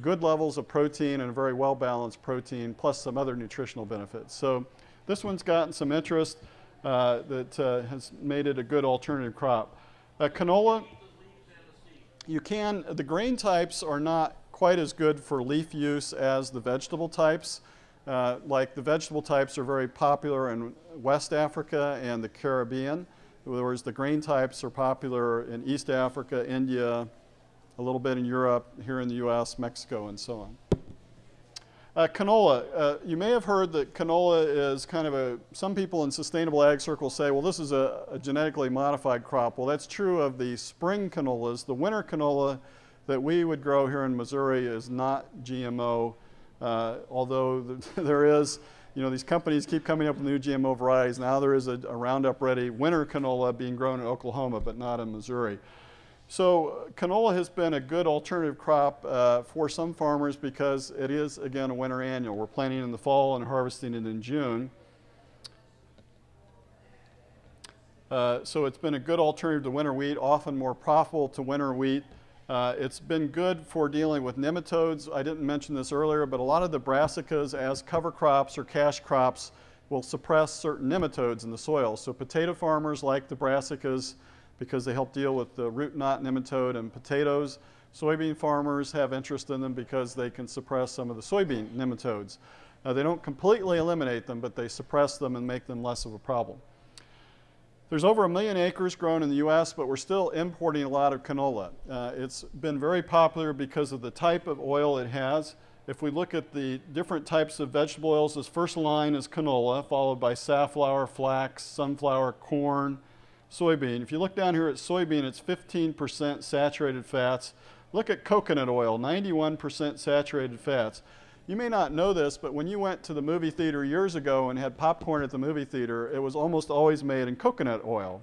good levels of protein and a very well-balanced protein, plus some other nutritional benefits. So this one's gotten some interest uh, that uh, has made it a good alternative crop. Uh, canola, you can, the grain types are not quite as good for leaf use as the vegetable types. Uh, like the vegetable types are very popular in West Africa and the Caribbean, whereas the grain types are popular in East Africa, India, a little bit in Europe, here in the US, Mexico, and so on. Uh, canola, uh, you may have heard that canola is kind of a, some people in sustainable ag circles say, well, this is a, a, genetically modified crop. Well, that's true of the spring canolas. The winter canola that we would grow here in Missouri is not GMO, uh, although the, there is, you know, these companies keep coming up with new GMO varieties. Now there is a, a Roundup Ready winter canola being grown in Oklahoma, but not in Missouri. So canola has been a good alternative crop uh, for some farmers because it is, again, a winter annual. We're planting in the fall and harvesting it in June. Uh, so it's been a good alternative to winter wheat, often more profitable to winter wheat. Uh, it's been good for dealing with nematodes. I didn't mention this earlier, but a lot of the brassicas as cover crops or cash crops will suppress certain nematodes in the soil. So potato farmers like the brassicas because they help deal with the root knot nematode and potatoes. Soybean farmers have interest in them because they can suppress some of the soybean nematodes. Now, they don't completely eliminate them, but they suppress them and make them less of a problem. There's over a million acres grown in the U.S., but we're still importing a lot of canola. Uh, it's been very popular because of the type of oil it has. If we look at the different types of vegetable oils, this first line is canola, followed by safflower, flax, sunflower, corn, soybean. If you look down here at soybean, it's 15% saturated fats. Look at coconut oil, 91% saturated fats. You may not know this, but when you went to the movie theater years ago and had popcorn at the movie theater, it was almost always made in coconut oil.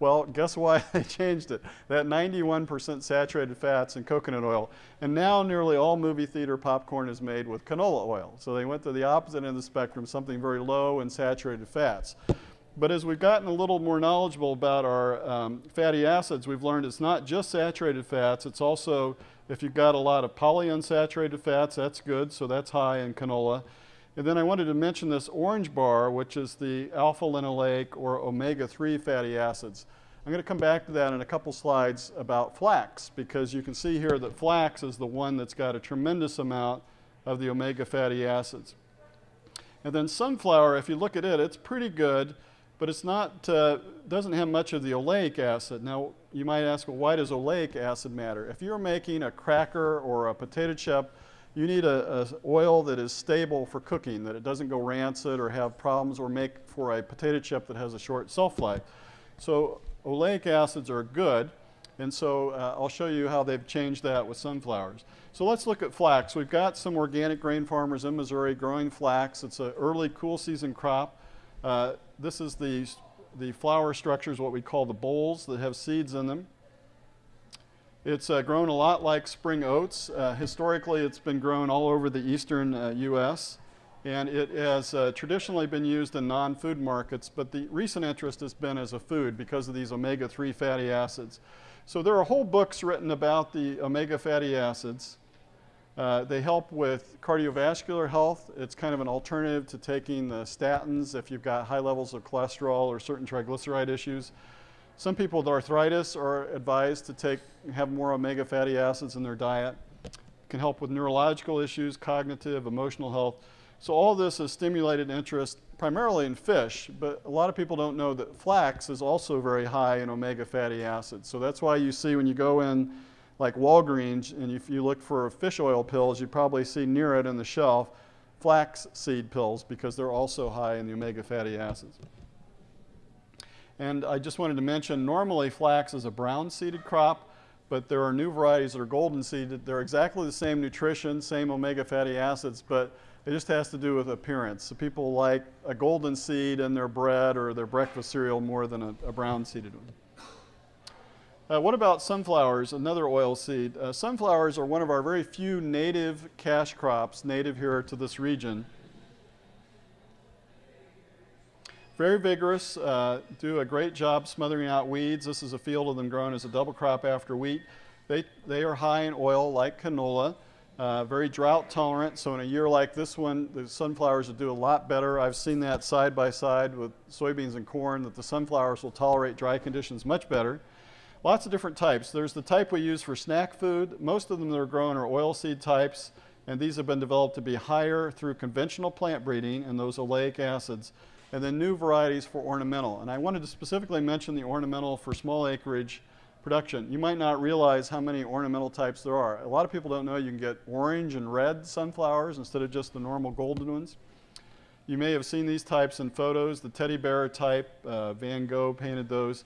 Well, guess why they changed it? That 91% saturated fats in coconut oil. And now nearly all movie theater popcorn is made with canola oil. So they went to the opposite end of the spectrum, something very low in saturated fats. But as we've gotten a little more knowledgeable about our um, fatty acids, we've learned it's not just saturated fats, it's also, if you've got a lot of polyunsaturated fats, that's good, so that's high in canola. And then I wanted to mention this orange bar, which is the alpha linoleic or omega-3 fatty acids. I'm going to come back to that in a couple slides about flax, because you can see here that flax is the one that's got a tremendous amount of the omega fatty acids. And then sunflower, if you look at it, it's pretty good but it's not, uh, doesn't have much of the oleic acid. Now, you might ask, well, why does oleic acid matter? If you're making a cracker or a potato chip, you need a, a, oil that is stable for cooking, that it doesn't go rancid or have problems or make for a potato chip that has a short shelf life. So oleic acids are good, and so uh, I'll show you how they've changed that with sunflowers. So let's look at flax. We've got some organic grain farmers in Missouri growing flax. It's an early cool season crop. Uh, this is the, the flower structures, what we call the bolls that have seeds in them. It's uh, grown a lot like spring oats. Uh, historically, it's been grown all over the eastern U.S., uh, and it has uh, traditionally been used in non-food markets, but the recent interest has been as a food because of these omega-3 fatty acids. So there are whole books written about the omega fatty acids. Uh, they help with cardiovascular health. It's kind of an alternative to taking the statins if you've got high levels of cholesterol or certain triglyceride issues. Some people with arthritis are advised to take, have more omega fatty acids in their diet. Can help with neurological issues, cognitive, emotional health. So all this has stimulated interest primarily in fish, but a lot of people don't know that flax is also very high in omega fatty acids. So that's why you see when you go in like Walgreens, and if you look for fish oil pills, you probably see near it on the shelf flax seed pills because they're also high in the omega fatty acids. And I just wanted to mention, normally flax is a brown seeded crop, but there are new varieties that are golden seeded. They're exactly the same nutrition, same omega fatty acids, but it just has to do with appearance. So people like a golden seed in their bread or their breakfast cereal more than a, a brown seeded one. Uh, what about sunflowers, another oil seed? Uh, sunflowers are one of our very few native cash crops, native here to this region. Very vigorous, uh, do a great job smothering out weeds. This is a field of them grown as a double crop after wheat. They, they are high in oil like canola, uh, very drought tolerant. So in a year like this one, the sunflowers will do a lot better. I've seen that side by side with soybeans and corn, that the sunflowers will tolerate dry conditions much better. Lots of different types. There's the type we use for snack food. Most of them that are grown are oilseed types, and these have been developed to be higher through conventional plant breeding and those oleic acids, and then new varieties for ornamental. And I wanted to specifically mention the ornamental for small acreage production. You might not realize how many ornamental types there are. A lot of people don't know you can get orange and red sunflowers instead of just the normal golden ones. You may have seen these types in photos, the teddy bear type, uh, Van Gogh painted those.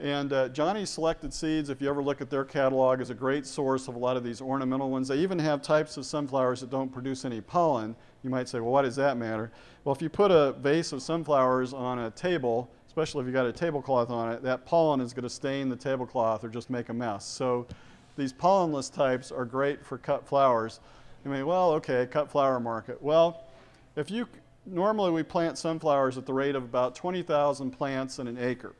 And uh, Johnny's Selected Seeds, if you ever look at their catalog, is a great source of a lot of these ornamental ones. They even have types of sunflowers that don't produce any pollen. You might say, well, what does that matter? Well, if you put a vase of sunflowers on a table, especially if you've got a tablecloth on it, that pollen is going to stain the tablecloth or just make a mess. So these pollenless types are great for cut flowers. You may, well, okay, cut flower market. Well, if you, normally we plant sunflowers at the rate of about 20,000 plants in an acre.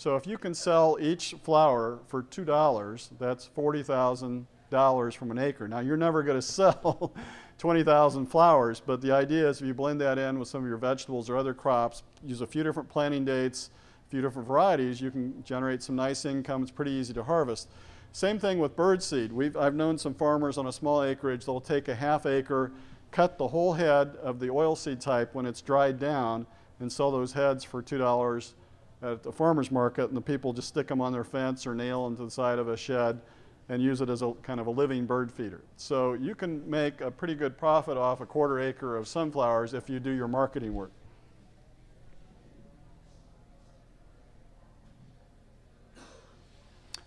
So if you can sell each flower for $2, that's $40,000 from an acre. Now you're never going to sell 20,000 flowers, but the idea is if you blend that in with some of your vegetables or other crops, use a few different planting dates, a few different varieties, you can generate some nice income. It's pretty easy to harvest. Same thing with birdseed. We've, I've known some farmers on a small acreage, they'll take a half acre, cut the whole head of the oilseed type when it's dried down, and sell those heads for $2 at the farmer's market and the people just stick them on their fence or nail them to the side of a shed and use it as a kind of a living bird feeder. So you can make a pretty good profit off a quarter acre of sunflowers if you do your marketing work.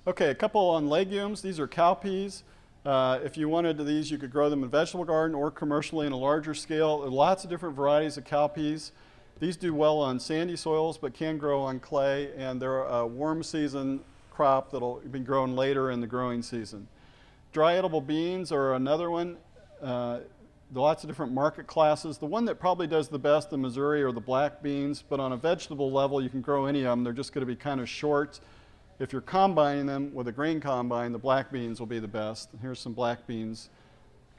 Okay, a couple on legumes. These are cowpeas. Uh, if you wanted these, you could grow them in vegetable garden or commercially in a larger scale. There are lots of different varieties of cowpeas. These do well on sandy soils, but can grow on clay, and they're a warm season crop that'll be grown later in the growing season. Dry edible beans are another one. Uh, lots of different market classes. The one that probably does the best in Missouri are the black beans, but on a vegetable level, you can grow any of them. They're just going to be kind of short. If you're combining them with a grain combine, the black beans will be the best. Here's some black beans.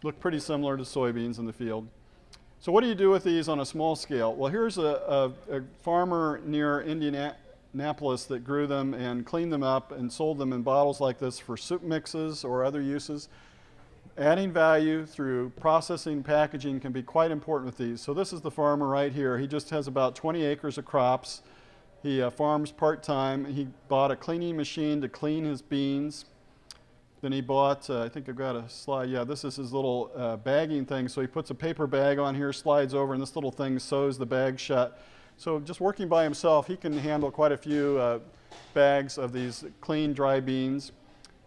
Look pretty similar to soybeans in the field. So what do you do with these on a small scale? Well, here's a, a, a, farmer near Indianapolis that grew them and cleaned them up and sold them in bottles like this for soup mixes or other uses. Adding value through processing, packaging can be quite important with these. So this is the farmer right here. He just has about 20 acres of crops. He uh, farms part-time. He bought a cleaning machine to clean his beans. Then he bought, uh, I think I've got a slide, yeah, this is his little uh, bagging thing. So he puts a paper bag on here, slides over, and this little thing sews the bag shut. So just working by himself, he can handle quite a few uh, bags of these clean, dry beans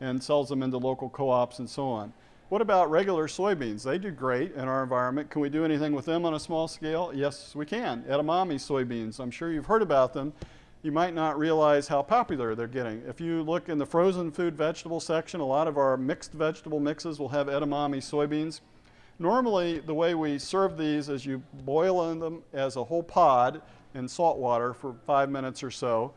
and sells them into local co-ops and so on. What about regular soybeans? They do great in our environment. Can we do anything with them on a small scale? Yes, we can. Edamame soybeans, I'm sure you've heard about them you might not realize how popular they're getting. If you look in the frozen food vegetable section, a lot of our mixed vegetable mixes will have edamame soybeans. Normally, the way we serve these is you boil them as a whole pod in salt water for five minutes or so.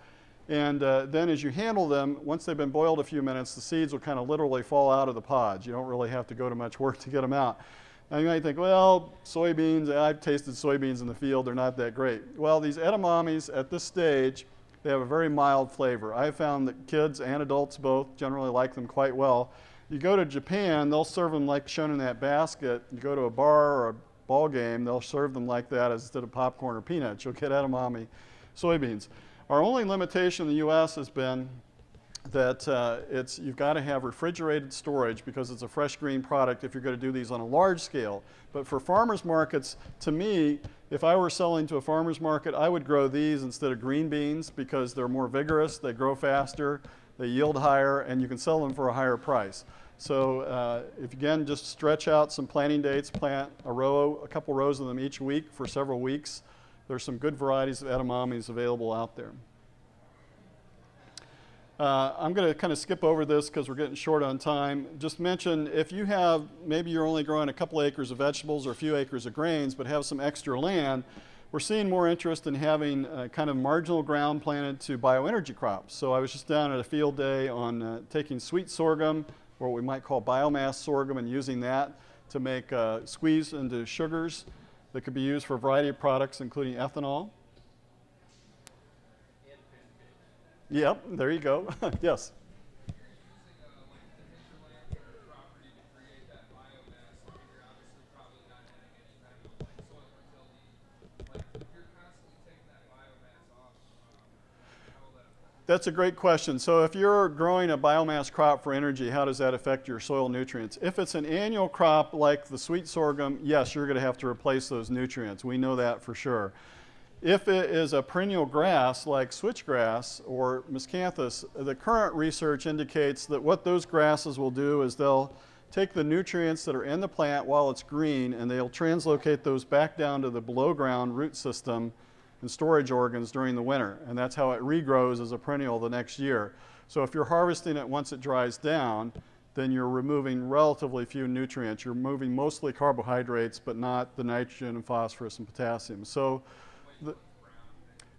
And uh, then as you handle them, once they've been boiled a few minutes, the seeds will kind of literally fall out of the pods. You don't really have to go to much work to get them out. Now you might think, well, soybeans, I've tasted soybeans in the field, they're not that great. Well, these edamames at this stage, they have a very mild flavor. I've found that kids and adults both generally like them quite well. You go to Japan, they'll serve them like shown in that basket. You go to a bar or a ball game, they'll serve them like that as instead of popcorn or peanuts. You'll get edamame soybeans. Our only limitation in the U.S. has been that uh, it's, you've got to have refrigerated storage because it's a fresh green product if you're going to do these on a large scale. But for farmers markets, to me, if I were selling to a farmer's market, I would grow these instead of green beans because they're more vigorous, they grow faster, they yield higher, and you can sell them for a higher price. So uh, if again, just stretch out some planting dates, plant a row, a couple rows of them each week for several weeks. There's some good varieties of edamames available out there. Uh, I'm going to kind of skip over this because we're getting short on time. Just mention if you have, maybe you're only growing a couple acres of vegetables or a few acres of grains, but have some extra land, we're seeing more interest in having uh, kind of marginal ground planted to bioenergy crops. So I was just down at a field day on uh, taking sweet sorghum, or what we might call biomass sorghum, and using that to make uh, squeeze into sugars that could be used for a variety of products, including ethanol. Yep, there you go. yes. That's a great question. So if you're growing a biomass crop for energy, how does that affect your soil nutrients? If it's an annual crop like the sweet sorghum, yes, you're going to have to replace those nutrients. We know that for sure. If it is a perennial grass like switchgrass or miscanthus, the current research indicates that what those grasses will do is they'll take the nutrients that are in the plant while it's green and they'll translocate those back down to the below ground root system and storage organs during the winter. And that's how it regrows as a perennial the next year. So if you're harvesting it once it dries down, then you're removing relatively few nutrients. You're removing mostly carbohydrates, but not the nitrogen and phosphorus and potassium. So the,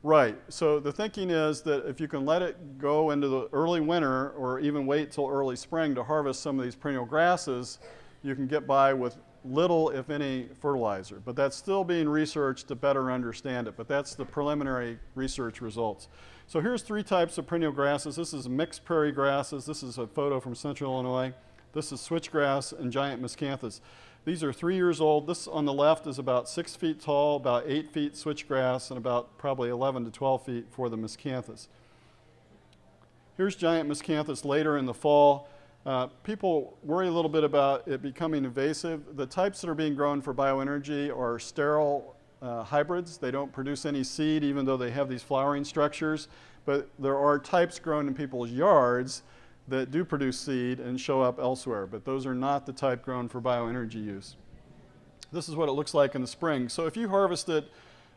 right. So the thinking is that if you can let it go into the early winter or even wait till early spring to harvest some of these perennial grasses, you can get by with little, if any, fertilizer. But that's still being researched to better understand it. But that's the preliminary research results. So here's three types of perennial grasses. This is mixed prairie grasses. This is a photo from central Illinois. This is switchgrass and giant miscanthus. These are three years old. This on the left is about six feet tall, about eight feet switchgrass, and about probably 11 to 12 feet for the miscanthus. Here's giant miscanthus later in the fall. Uh, people worry a little bit about it becoming invasive. The types that are being grown for bioenergy are sterile uh, hybrids. They don't produce any seed even though they have these flowering structures. But there are types grown in people's yards that do produce seed and show up elsewhere, but those are not the type grown for bioenergy use. This is what it looks like in the spring. So if you harvest it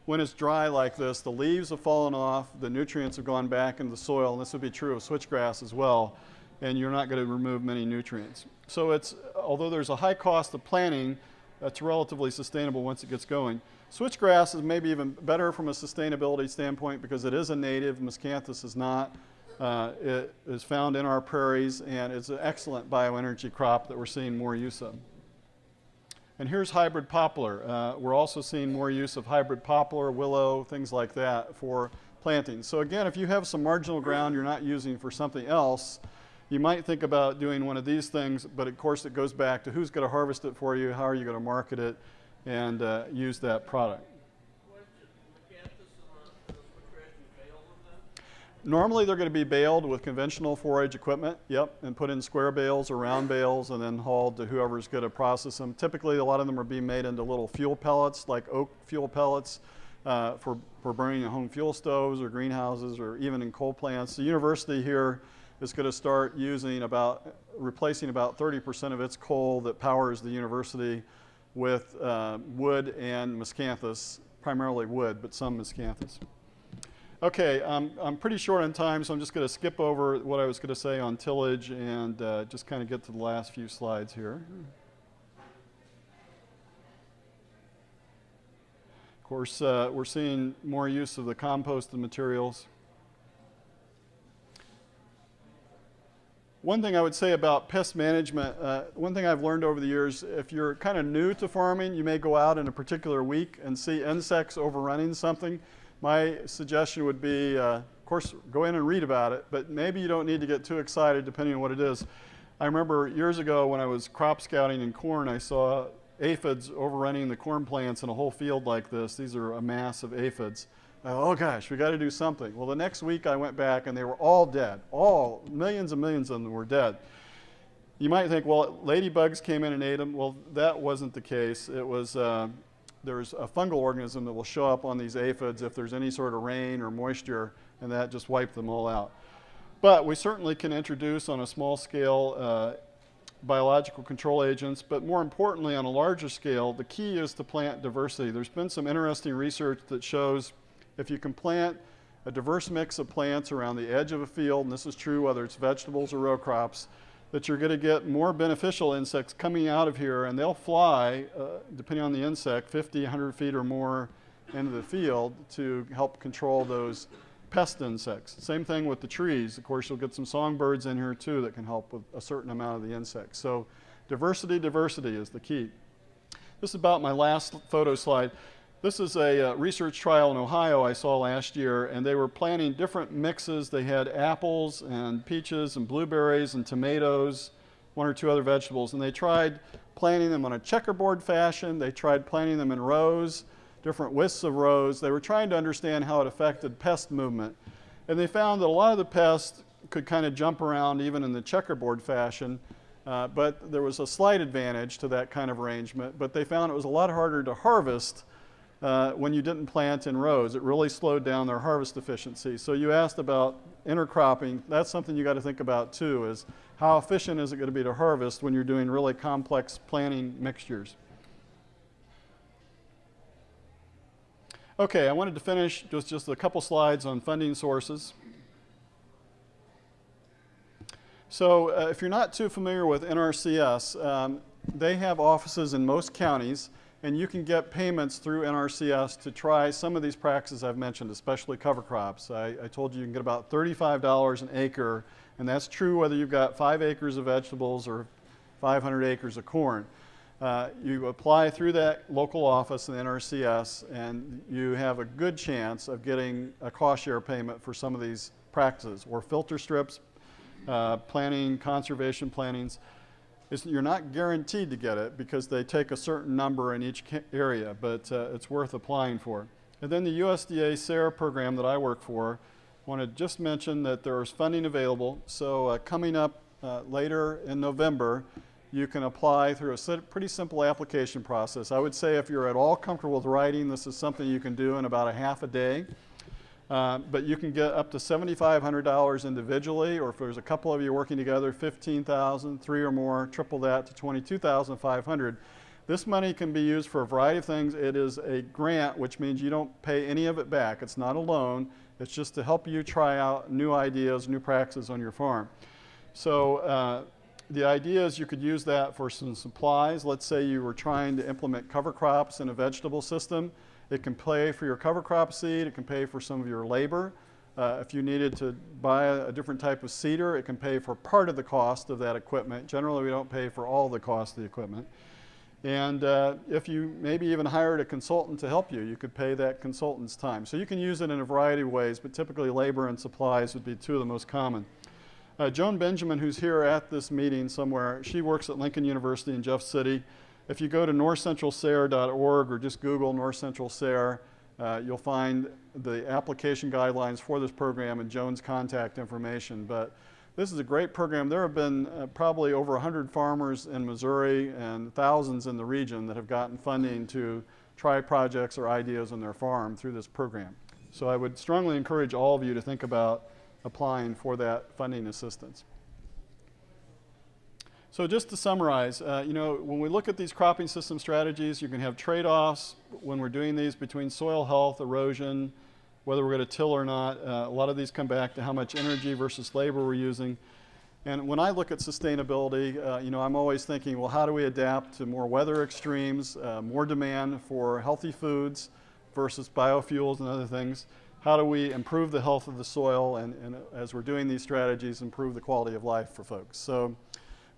when it's dry like this, the leaves have fallen off, the nutrients have gone back into the soil, and this would be true of switchgrass as well, and you're not going to remove many nutrients. So it's, although there's a high cost of planting, it's relatively sustainable once it gets going. Switchgrass is maybe even better from a sustainability standpoint because it is a native, miscanthus is not. Uh, it is found in our prairies and it's an excellent bioenergy crop that we're seeing more use of. And here's hybrid poplar. Uh, we're also seeing more use of hybrid poplar, willow, things like that for planting. So again, if you have some marginal ground you're not using for something else, you might think about doing one of these things, but of course it goes back to who's going to harvest it for you, how are you going to market it, and uh, use that product. Normally they're going to be baled with conventional forage equipment, yep, and put in square bales or round bales and then hauled to whoever's going to process them. Typically a lot of them are being made into little fuel pellets like oak fuel pellets uh, for, for burning in home fuel stoves or greenhouses or even in coal plants. The university here is going to start using about, replacing about 30% of its coal that powers the university with uh, wood and miscanthus, primarily wood, but some miscanthus. Okay, um, I'm pretty short on time, so I'm just going to skip over what I was going to say on tillage and uh, just kind of get to the last few slides here. Of course, uh, we're seeing more use of the composted materials. One thing I would say about pest management, uh, one thing I've learned over the years, if you're kind of new to farming, you may go out in a particular week and see insects overrunning something my suggestion would be, uh, of course, go in and read about it, but maybe you don't need to get too excited depending on what it is. I remember years ago when I was crop scouting in corn, I saw aphids overrunning the corn plants in a whole field like this. These are a mass of aphids. Oh gosh, we got to do something. Well, the next week I went back and they were all dead. All millions and millions of them were dead. You might think, well, ladybugs came in and ate them. Well, that wasn't the case. It was uh, there's a fungal organism that will show up on these aphids if there's any sort of rain or moisture, and that just wiped them all out. But we certainly can introduce on a small scale uh, biological control agents, but more importantly, on a larger scale, the key is to plant diversity. There's been some interesting research that shows if you can plant a diverse mix of plants around the edge of a field, and this is true whether it's vegetables or row crops, that you're going to get more beneficial insects coming out of here, and they'll fly, uh, depending on the insect, 50, 100 feet or more into the field to help control those pest insects. Same thing with the trees. Of course, you'll get some songbirds in here too that can help with a certain amount of the insects. So diversity, diversity is the key. This is about my last photo slide. This is a uh, research trial in Ohio I saw last year, and they were planting different mixes. They had apples and peaches and blueberries and tomatoes, one or two other vegetables, and they tried planting them on a checkerboard fashion. They tried planting them in rows, different widths of rows. They were trying to understand how it affected pest movement. And they found that a lot of the pests could kind of jump around even in the checkerboard fashion, uh, but there was a slight advantage to that kind of arrangement. But they found it was a lot harder to harvest uh, when you didn't plant in rows. It really slowed down their harvest efficiency. So you asked about intercropping. That's something you got to think about too is how efficient is it going to be to harvest when you're doing really complex planting mixtures. Okay, I wanted to finish just, just a couple slides on funding sources. So uh, if you're not too familiar with NRCS, um, they have offices in most counties and you can get payments through NRCS to try some of these practices I've mentioned, especially cover crops. I, I, told you you can get about $35 an acre, and that's true whether you've got five acres of vegetables or 500 acres of corn. Uh, you apply through that local office in NRCS, and you have a good chance of getting a cost share payment for some of these practices, or filter strips, uh, planting, conservation you're not guaranteed to get it because they take a certain number in each area, but uh, it's worth applying for. And then the USDA SARE program that I work for, I want to just mention that there is funding available. So uh, coming up uh, later in November, you can apply through a pretty simple application process. I would say if you're at all comfortable with writing, this is something you can do in about a half a day. Uh, but you can get up to $7,500 individually, or if there's a couple of you working together, 15,000, three or more, triple that to 22,500. This money can be used for a variety of things. It is a grant, which means you don't pay any of it back. It's not a loan. It's just to help you try out new ideas, new practices on your farm. So uh, the idea is you could use that for some supplies. Let's say you were trying to implement cover crops in a vegetable system. It can pay for your cover crop seed. It can pay for some of your labor. Uh, if you needed to buy a, a, different type of seeder, it can pay for part of the cost of that equipment. Generally, we don't pay for all the cost of the equipment. And uh, if you maybe even hired a consultant to help you, you could pay that consultant's time. So you can use it in a variety of ways, but typically labor and supplies would be two of the most common. Uh, Joan Benjamin, who's here at this meeting somewhere, she works at Lincoln University in Jeff City. If you go to northcentralsare.org or just Google North Central SARE, uh, you'll find the application guidelines for this program and Joan's contact information. But this is a great program. There have been uh, probably over 100 farmers in Missouri and thousands in the region that have gotten funding to try projects or ideas on their farm through this program. So I would strongly encourage all of you to think about applying for that funding assistance. So just to summarize, uh, you know, when we look at these cropping system strategies, you can have trade-offs when we're doing these between soil health, erosion, whether we're going to till or not. Uh, a lot of these come back to how much energy versus labor we're using. And when I look at sustainability, uh, you know, I'm always thinking, well, how do we adapt to more weather extremes, uh, more demand for healthy foods versus biofuels and other things? How do we improve the health of the soil and, and as we're doing these strategies, improve the quality of life for folks? So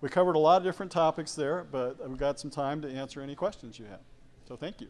we covered a lot of different topics there, but we've got some time to answer any questions you have. So thank you.